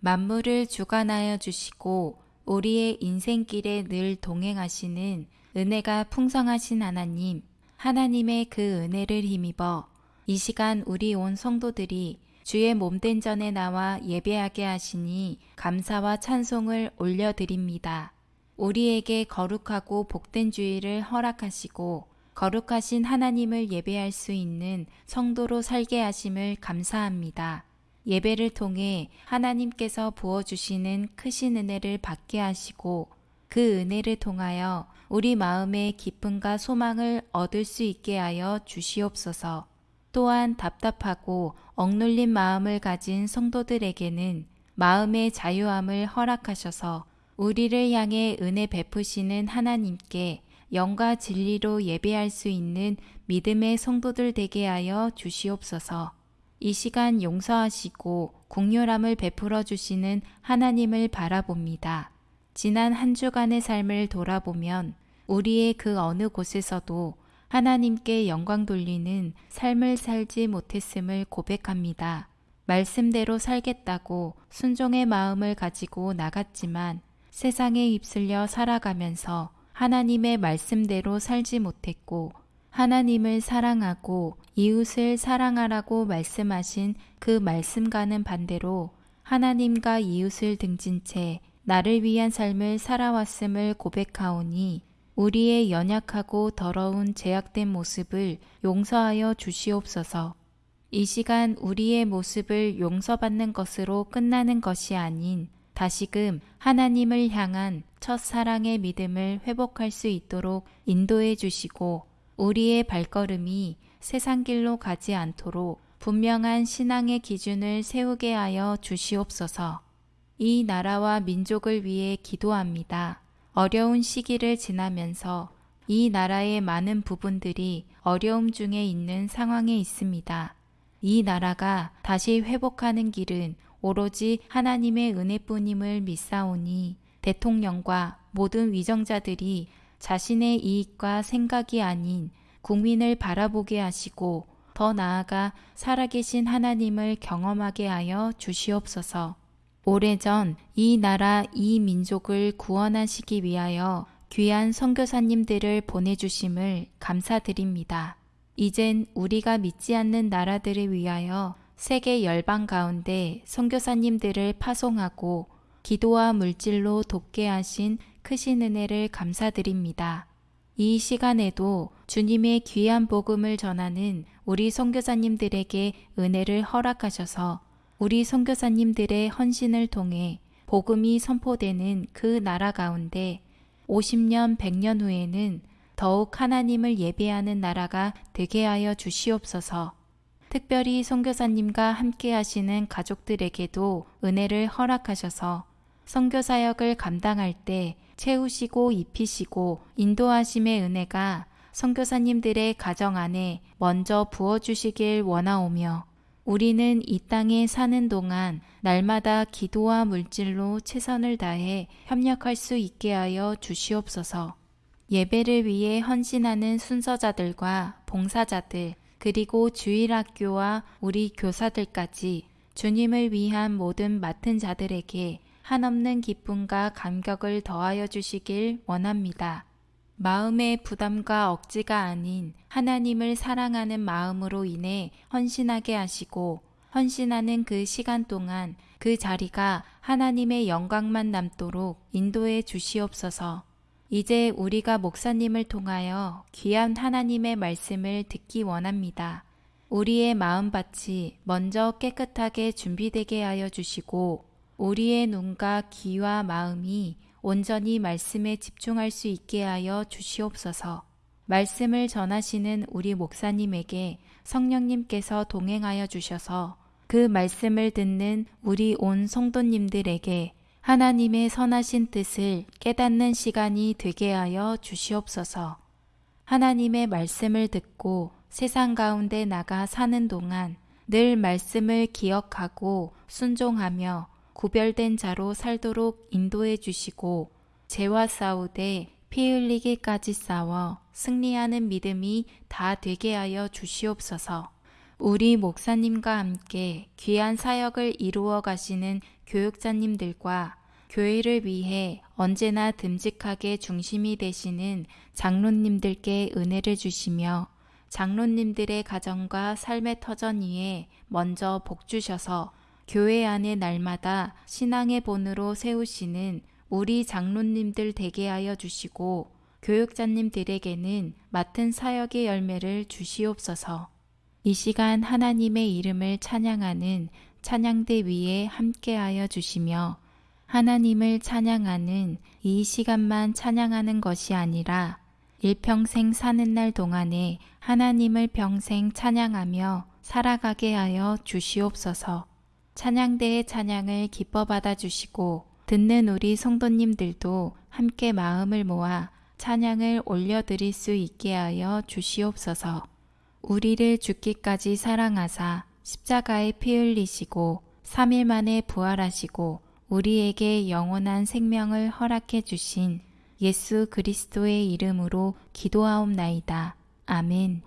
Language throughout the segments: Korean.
만물을 주관하여 주시고 우리의 인생길에 늘 동행하시는 은혜가 풍성하신 하나님, 하나님의 그 은혜를 힘입어 이 시간 우리 온 성도들이 주의 몸된 전에 나와 예배하게 하시니 감사와 찬송을 올려드립니다. 우리에게 거룩하고 복된 주의를 허락하시고 거룩하신 하나님을 예배할 수 있는 성도로 살게 하심을 감사합니다. 예배를 통해 하나님께서 부어주시는 크신 은혜를 받게 하시고 그 은혜를 통하여 우리 마음의 기쁨과 소망을 얻을 수 있게 하여 주시옵소서. 또한 답답하고 억눌린 마음을 가진 성도들에게는 마음의 자유함을 허락하셔서 우리를 향해 은혜 베푸시는 하나님께 영과 진리로 예배할 수 있는 믿음의 성도들 되게 하여 주시옵소서. 이 시간 용서하시고 공률함을 베풀어 주시는 하나님을 바라봅니다. 지난 한 주간의 삶을 돌아보면 우리의 그 어느 곳에서도 하나님께 영광 돌리는 삶을 살지 못했음을 고백합니다. 말씀대로 살겠다고 순종의 마음을 가지고 나갔지만 세상에 휩쓸려 살아가면서 하나님의 말씀대로 살지 못했고 하나님을 사랑하고 이웃을 사랑하라고 말씀하신 그 말씀과는 반대로 하나님과 이웃을 등진 채 나를 위한 삶을 살아왔음을 고백하오니 우리의 연약하고 더러운 제약된 모습을 용서하여 주시옵소서. 이 시간 우리의 모습을 용서받는 것으로 끝나는 것이 아닌 다시금 하나님을 향한 첫 사랑의 믿음을 회복할 수 있도록 인도해 주시고 우리의 발걸음이 세상 길로 가지 않도록 분명한 신앙의 기준을 세우게 하여 주시옵소서. 이 나라와 민족을 위해 기도합니다. 어려운 시기를 지나면서 이 나라의 많은 부분들이 어려움 중에 있는 상황에 있습니다. 이 나라가 다시 회복하는 길은 오로지 하나님의 은혜뿐임을 믿사오니 대통령과 모든 위정자들이 자신의 이익과 생각이 아닌 국민을 바라보게 하시고 더 나아가 살아계신 하나님을 경험하게 하여 주시옵소서. 오래전 이 나라 이 민족을 구원하시기 위하여 귀한 선교사님들을 보내주심을 감사드립니다. 이젠 우리가 믿지 않는 나라들을 위하여 세계 열방 가운데 선교사님들을 파송하고 기도와 물질로 돕게 하신 크신 은혜를 감사드립니다. 이 시간에도 주님의 귀한 복음을 전하는 우리 선교사님들에게 은혜를 허락하셔서 우리 선교사님들의 헌신을 통해 복음이 선포되는 그 나라 가운데 50년, 100년 후에는 더욱 하나님을 예배하는 나라가 되게 하여 주시옵소서. 특별히 선교사님과 함께 하시는 가족들에게도 은혜를 허락하셔서 선교 사역을 감당할 때 채우시고 입히시고 인도하심의 은혜가 선교사님들의 가정 안에 먼저 부어 주시길 원하오며 우리는 이 땅에 사는 동안 날마다 기도와 물질로 최선을 다해 협력할 수 있게 하여 주시옵소서. 예배를 위해 헌신하는 순서자들과 봉사자들, 그리고 주일학교와 우리 교사들까지 주님을 위한 모든 맡은 자들에게 한없는 기쁨과 감격을 더하여 주시길 원합니다. 마음의 부담과 억지가 아닌 하나님을 사랑하는 마음으로 인해 헌신하게 하시고 헌신하는 그 시간 동안 그 자리가 하나님의 영광만 남도록 인도해 주시옵소서. 이제 우리가 목사님을 통하여 귀한 하나님의 말씀을 듣기 원합니다. 우리의 마음밭이 먼저 깨끗하게 준비되게 하여 주시고 우리의 눈과 귀와 마음이 온전히 말씀에 집중할 수 있게 하여 주시옵소서. 말씀을 전하시는 우리 목사님에게 성령님께서 동행하여 주셔서 그 말씀을 듣는 우리 온 성도님들에게 하나님의 선하신 뜻을 깨닫는 시간이 되게 하여 주시옵소서. 하나님의 말씀을 듣고 세상 가운데 나가 사는 동안 늘 말씀을 기억하고 순종하며 구별된 자로 살도록 인도해 주시고 죄와 싸우되 피 흘리기까지 싸워 승리하는 믿음이 다 되게 하여 주시옵소서. 우리 목사님과 함께 귀한 사역을 이루어 가시는 교육자님들과 교회를 위해 언제나 듬직하게 중심이 되시는 장로님들께 은혜를 주시며 장로님들의 가정과 삶의 터전 위에 먼저 복 주셔서 교회 안에 날마다 신앙의 본으로 세우시는 우리 장로님들 되게 하여 주시고 교육자님들에게는 맡은 사역의 열매를 주시옵소서. 이 시간 하나님의 이름을 찬양하는 찬양대 위에 함께하여 주시며 하나님을 찬양하는 이 시간만 찬양하는 것이 아니라 일평생 사는 날 동안에 하나님을 평생 찬양하며 살아가게 하여 주시옵소서. 찬양대의 찬양을 기뻐 받아 주시고 듣는 우리 성도님들도 함께 마음을 모아 찬양을 올려드릴 수 있게 하여 주시옵소서. 우리를 죽기까지 사랑하사 십자가에 피 흘리시고 3일 만에 부활하시고 우리에게 영원한 생명을 허락해 주신 예수 그리스도의 이름으로 기도하옵나이다. 아멘.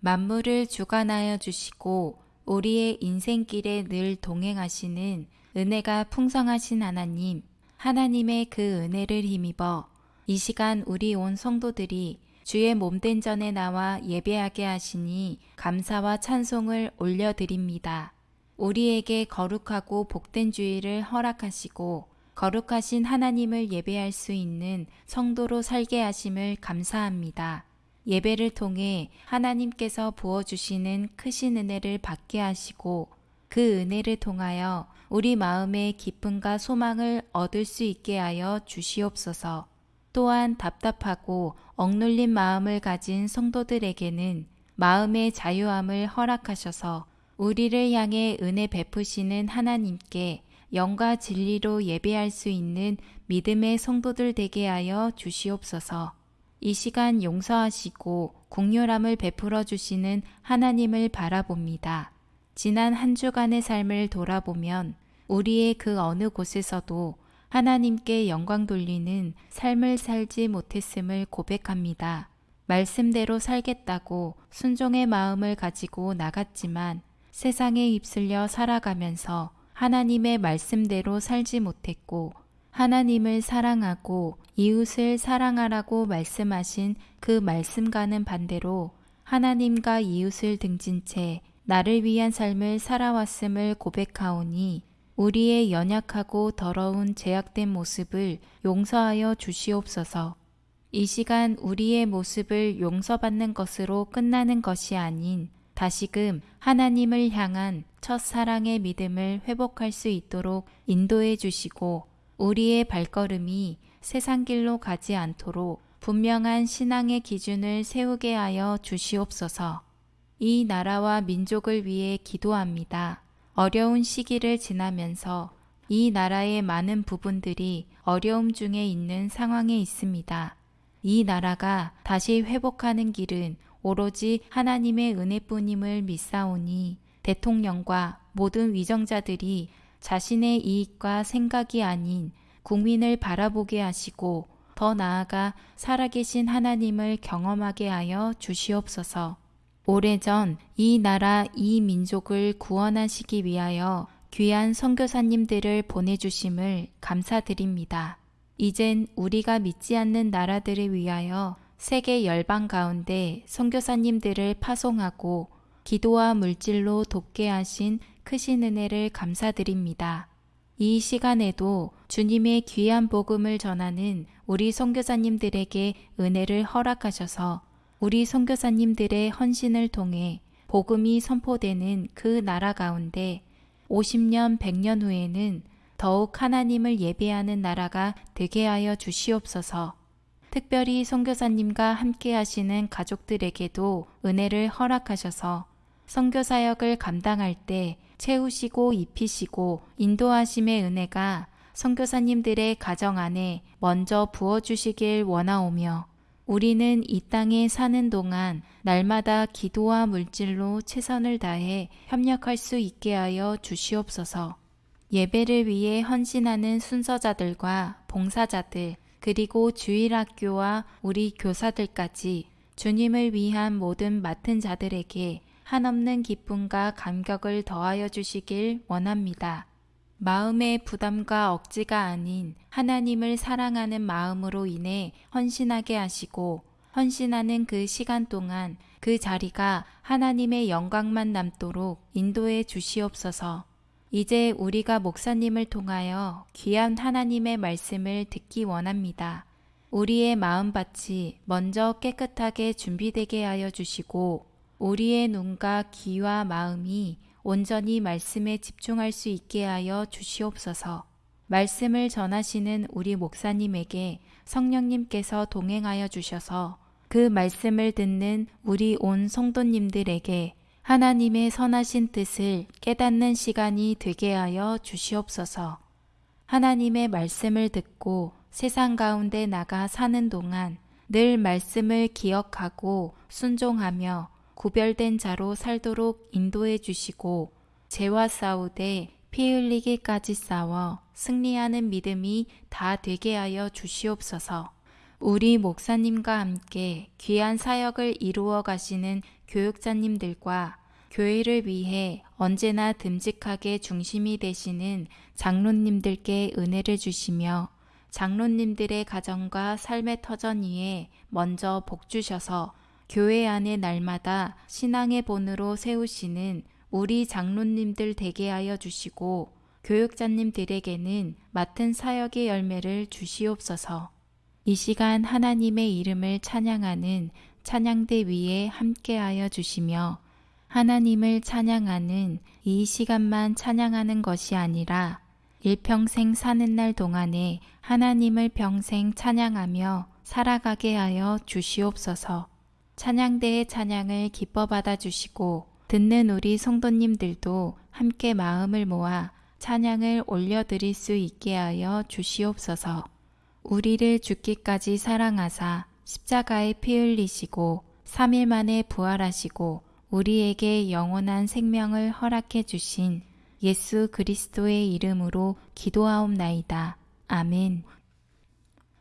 만물을 주관하여 주시고 우리의 인생길에 늘 동행하시는 은혜가 풍성하신 하나님, 하나님의 그 은혜를 힘입어 이 시간 우리 온 성도들이 주의 몸된 전에 나와 예배하게 하시니 감사와 찬송을 올려드립니다. 우리에게 거룩하고 복된 주의를 허락하시고 거룩하신 하나님을 예배할 수 있는 성도로 살게 하심을 감사합니다. 예배를 통해 하나님께서 부어주시는 크신 은혜를 받게 하시고 그 은혜를 통하여 우리 마음의 기쁨과 소망을 얻을 수 있게 하여 주시옵소서. 또한 답답하고 억눌린 마음을 가진 성도들에게는 마음의 자유함을 허락하셔서 우리를 향해 은혜 베푸시는 하나님께 영과 진리로 예배할 수 있는 믿음의 성도들 되게 하여 주시옵소서. 이 시간 용서하시고 국률함을 베풀어 주시는 하나님을 바라봅니다. 지난 한 주간의 삶을 돌아보면 우리의 그 어느 곳에서도 하나님께 영광 돌리는 삶을 살지 못했음을 고백합니다. 말씀대로 살겠다고 순종의 마음을 가지고 나갔지만 세상에 휩쓸려 살아가면서 하나님의 말씀대로 살지 못했고 하나님을 사랑하고 이웃을 사랑하라고 말씀하신 그 말씀과는 반대로 하나님과 이웃을 등진 채 나를 위한 삶을 살아왔음을 고백하오니 우리의 연약하고 더러운 제약된 모습을 용서하여 주시옵소서. 이 시간 우리의 모습을 용서받는 것으로 끝나는 것이 아닌 다시금 하나님을 향한 첫 사랑의 믿음을 회복할 수 있도록 인도해 주시고 우리의 발걸음이 세상 길로 가지 않도록 분명한 신앙의 기준을 세우게 하여 주시옵소서. 이 나라와 민족을 위해 기도합니다. 어려운 시기를 지나면서 이 나라의 많은 부분들이 어려움 중에 있는 상황에 있습니다. 이 나라가 다시 회복하는 길은 오로지 하나님의 은혜뿐임을 믿사오니 대통령과 모든 위정자들이 자신의 이익과 생각이 아닌 국민을 바라보게 하시고 더 나아가 살아계신 하나님을 경험하게 하여 주시옵소서. 오래전 이 나라 이 민족을 구원하시기 위하여 귀한 선교사님들을 보내주심을 감사드립니다. 이젠 우리가 믿지 않는 나라들을 위하여 세계 열방 가운데 선교사님들을 파송하고 기도와 물질로 돕게 하신 크신 은혜를 감사드립니다. 이 시간에도 주님의 귀한 복음을 전하는 우리 선교사님들에게 은혜를 허락하셔서 우리 선교사님들의 헌신을 통해 복음이 선포되는 그 나라 가운데 50년, 100년 후에는 더욱 하나님을 예배하는 나라가 되게 하여 주시옵소서. 특별히 선교사님과 함께 하시는 가족들에게도 은혜를 허락하셔서 선교 사역을 감당할 때 채우시고 입히시고 인도하심의 은혜가 선교사님들의 가정 안에 먼저 부어 주시길 원하오며 우리는 이 땅에 사는 동안 날마다 기도와 물질로 최선을 다해 협력할 수 있게 하여 주시옵소서. 예배를 위해 헌신하는 순서자들과 봉사자들, 그리고 주일학교와 우리 교사들까지 주님을 위한 모든 맡은 자들에게 한없는 기쁨과 감격을 더하여 주시길 원합니다. 마음의 부담과 억지가 아닌 하나님을 사랑하는 마음으로 인해 헌신하게 하시고 헌신하는 그 시간 동안 그 자리가 하나님의 영광만 남도록 인도해 주시옵소서. 이제 우리가 목사님을 통하여 귀한 하나님의 말씀을 듣기 원합니다. 우리의 마음밭이 먼저 깨끗하게 준비되게 하여 주시고 우리의 눈과 귀와 마음이 온전히 말씀에 집중할 수 있게 하여 주시옵소서. 말씀을 전하시는 우리 목사님에게 성령님께서 동행하여 주셔서 그 말씀을 듣는 우리 온 성도님들에게 하나님의 선하신 뜻을 깨닫는 시간이 되게 하여 주시옵소서. 하나님의 말씀을 듣고 세상 가운데 나가 사는 동안 늘 말씀을 기억하고 순종하며 구별된 자로 살도록 인도해 주시고 죄와 싸우되 피 흘리기까지 싸워 승리하는 믿음이 다 되게 하여 주시옵소서. 우리 목사님과 함께 귀한 사역을 이루어 가시는 교육자님들과 교회를 위해 언제나 듬직하게 중심이 되시는 장로님들께 은혜를 주시며 장로님들의 가정과 삶의 터전 위에 먼저 복 주셔서 교회 안에 날마다 신앙의 본으로 세우시는 우리 장로님들 되게 하여 주시고 교육자님들에게는 맡은 사역의 열매를 주시옵소서. 이 시간 하나님의 이름을 찬양하는 찬양대 위에 함께하여 주시며 하나님을 찬양하는 이 시간만 찬양하는 것이 아니라 일평생 사는 날 동안에 하나님을 평생 찬양하며 살아가게 하여 주시옵소서. 찬양대의 찬양을 기뻐 받아 주시고 듣는 우리 성도님들도 함께 마음을 모아 찬양을 올려드릴 수 있게 하여 주시옵소서. 우리를 죽기까지 사랑하사 십자가에 피 흘리시고 3일 만에 부활하시고 우리에게 영원한 생명을 허락해 주신 예수 그리스도의 이름으로 기도하옵나이다. 아멘.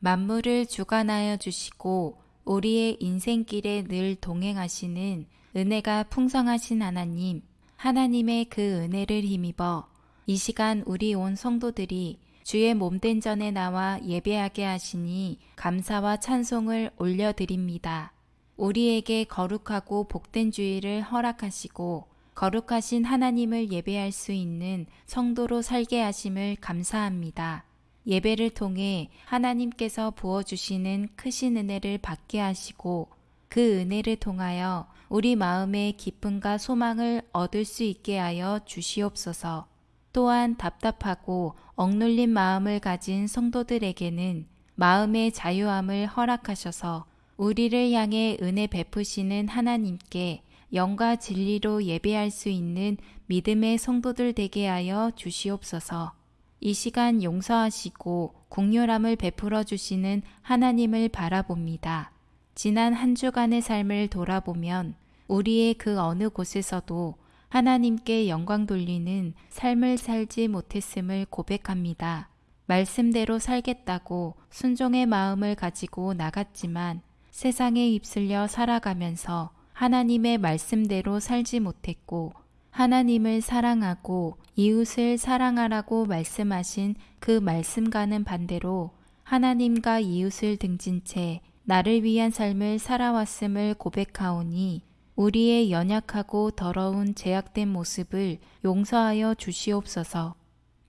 만물을 주관하여 주시고 우리의 인생길에 늘 동행하시는 은혜가 풍성하신 하나님, 하나님의 그 은혜를 힘입어 이 시간 우리 온 성도들이 주의 몸된 전에 나와 예배하게 하시니 감사와 찬송을 올려드립니다. 우리에게 거룩하고 복된 주의를 허락하시고 거룩하신 하나님을 예배할 수 있는 성도로 살게 하심을 감사합니다. 예배를 통해 하나님께서 부어주시는 크신 은혜를 받게 하시고 그 은혜를 통하여 우리 마음의 기쁨과 소망을 얻을 수 있게 하여 주시옵소서. 또한 답답하고 억눌린 마음을 가진 성도들에게는 마음의 자유함을 허락하셔서 우리를 향해 은혜 베푸시는 하나님께 영과 진리로 예배할 수 있는 믿음의 성도들 되게 하여 주시옵소서. 이 시간 용서하시고 공률함을 베풀어 주시는 하나님을 바라봅니다. 지난 한 주간의 삶을 돌아보면 우리의 그 어느 곳에서도 하나님께 영광 돌리는 삶을 살지 못했음을 고백합니다. 말씀대로 살겠다고 순종의 마음을 가지고 나갔지만 세상에 휩쓸려 살아가면서 하나님의 말씀대로 살지 못했고 하나님을 사랑하고 이웃을 사랑하라고 말씀하신 그 말씀과는 반대로 하나님과 이웃을 등진 채 나를 위한 삶을 살아왔음을 고백하오니 우리의 연약하고 더러운 제약된 모습을 용서하여 주시옵소서.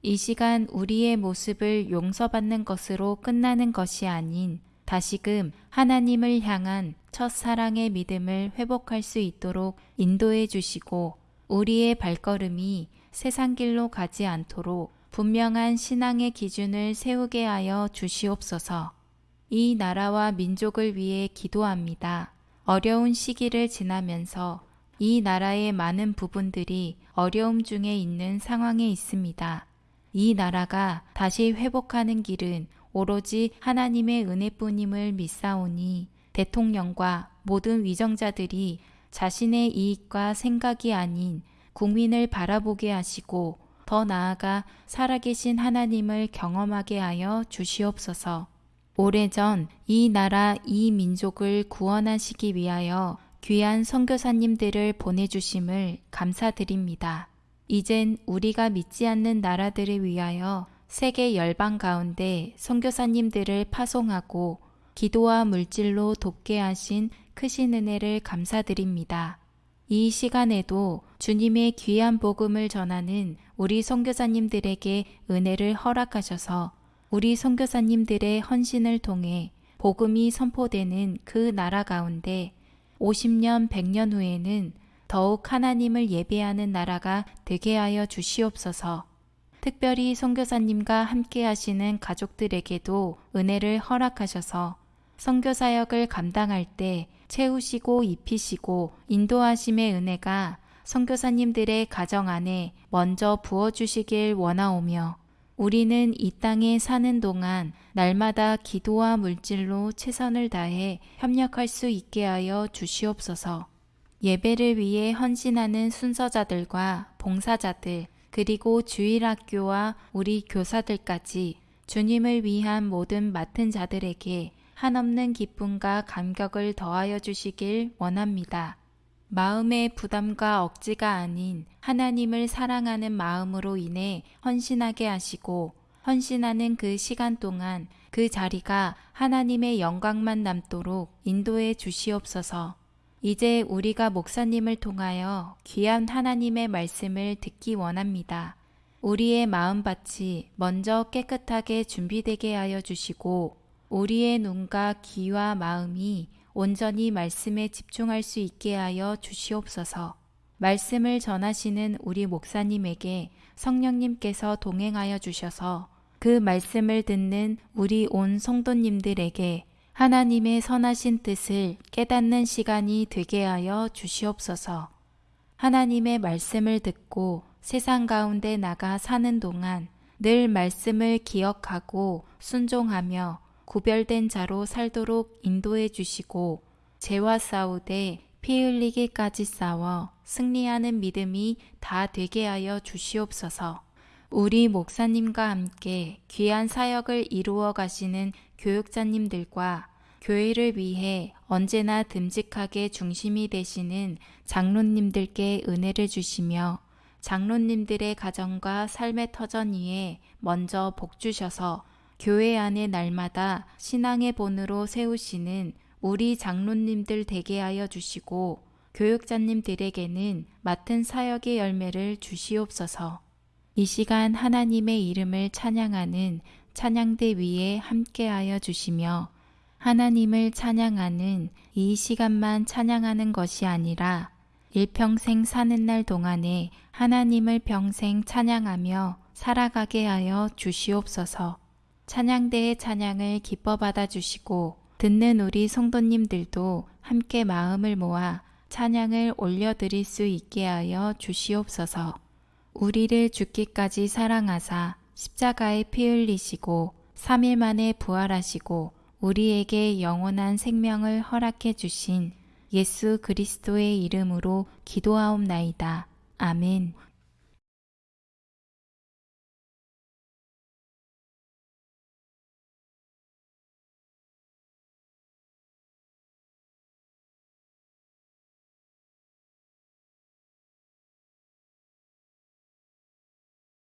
이 시간 우리의 모습을 용서받는 것으로 끝나는 것이 아닌 다시금 하나님을 향한 첫 사랑의 믿음을 회복할 수 있도록 인도해 주시고 우리의 발걸음이 세상 길로 가지 않도록 분명한 신앙의 기준을 세우게 하여 주시옵소서. 이 나라와 민족을 위해 기도합니다. 어려운 시기를 지나면서 이 나라의 많은 부분들이 어려움 중에 있는 상황에 있습니다. 이 나라가 다시 회복하는 길은 오로지 하나님의 은혜뿐임을 믿사오니 대통령과 모든 위정자들이 자신의 이익과 생각이 아닌 국민을 바라보게 하시고 더 나아가 살아계신 하나님을 경험하게 하여 주시옵소서. 오래전 이 나라 이 민족을 구원하시기 위하여 귀한 선교사님들을 보내주심을 감사드립니다. 이젠 우리가 믿지 않는 나라들을 위하여 세계 열방 가운데 선교사님들을 파송하고 기도와 물질로 돕게 하신 크신 은혜를 감사드립니다. 이 시간에도 주님의 귀한 복음을 전하는 우리 선교사님들에게 은혜를 허락하셔서 우리 선교사님들의 헌신을 통해 복음이 선포되는 그 나라 가운데 50년, 100년 후에는 더욱 하나님을 예배하는 나라가 되게 하여 주시옵소서. 특별히 선교사님과 함께 하시는 가족들에게도 은혜를 허락하셔서 선교 사역을 감당할 때 채우시고 입히시고 인도하심의 은혜가 선교사님들의 가정 안에 먼저 부어 주시길 원하오며 우리는 이 땅에 사는 동안 날마다 기도와 물질로 최선을 다해 협력할 수 있게 하여 주시옵소서. 예배를 위해 헌신하는 순서자들과 봉사자들, 그리고 주일학교와 우리 교사들까지 주님을 위한 모든 맡은 자들에게 한없는 기쁨과 감격을 더하여 주시길 원합니다. 마음의 부담과 억지가 아닌 하나님을 사랑하는 마음으로 인해 헌신하게 하시고 헌신하는 그 시간 동안 그 자리가 하나님의 영광만 남도록 인도해 주시옵소서. 이제 우리가 목사님을 통하여 귀한 하나님의 말씀을 듣기 원합니다. 우리의 마음밭이 먼저 깨끗하게 준비되게 하여 주시고 우리의 눈과 귀와 마음이 온전히 말씀에 집중할 수 있게 하여 주시옵소서. 말씀을 전하시는 우리 목사님에게 성령님께서 동행하여 주셔서 그 말씀을 듣는 우리 온 성도님들에게 하나님의 선하신 뜻을 깨닫는 시간이 되게 하여 주시옵소서. 하나님의 말씀을 듣고 세상 가운데 나가 사는 동안 늘 말씀을 기억하고 순종하며 구별된 자로 살도록 인도해 주시고 죄와 싸우되 피 흘리기까지 싸워 승리하는 믿음이 다 되게 하여 주시옵소서. 우리 목사님과 함께 귀한 사역을 이루어 가시는 교육자님들과 교회를 위해 언제나 듬직하게 중심이 되시는 장로님들께 은혜를 주시며 장로님들의 가정과 삶의 터전 위에 먼저 복 주셔서 교회 안에 날마다 신앙의 본으로 세우시는 우리 장로님들 되게 하여 주시고 교육자님들에게는 맡은 사역의 열매를 주시옵소서. 이 시간 하나님의 이름을 찬양하는 찬양대 위에 함께하여 주시며 하나님을 찬양하는 이 시간만 찬양하는 것이 아니라 일평생 사는 날 동안에 하나님을 평생 찬양하며 살아가게 하여 주시옵소서. 찬양대의 찬양을 기뻐 받아 주시고 듣는 우리 성도님들도 함께 마음을 모아 찬양을 올려드릴 수 있게 하여 주시옵소서. 우리를 죽기까지 사랑하사 십자가에 피 흘리시고 3일 만에 부활하시고 우리에게 영원한 생명을 허락해 주신 예수 그리스도의 이름으로 기도하옵나이다. 아멘.